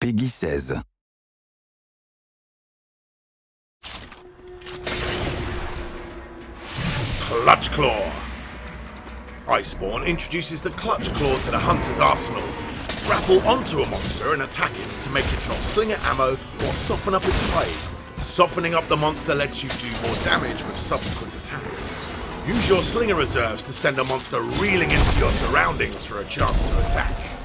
PEGI 16. Clutch Claw. Iceborne introduces the Clutch Claw to the hunter's arsenal. Grapple onto a monster and attack it to make it drop slinger ammo or soften up its hide. Softening up the monster lets you do more damage with subsequent attacks. Use your slinger reserves to send a monster reeling into your surroundings for a chance to attack.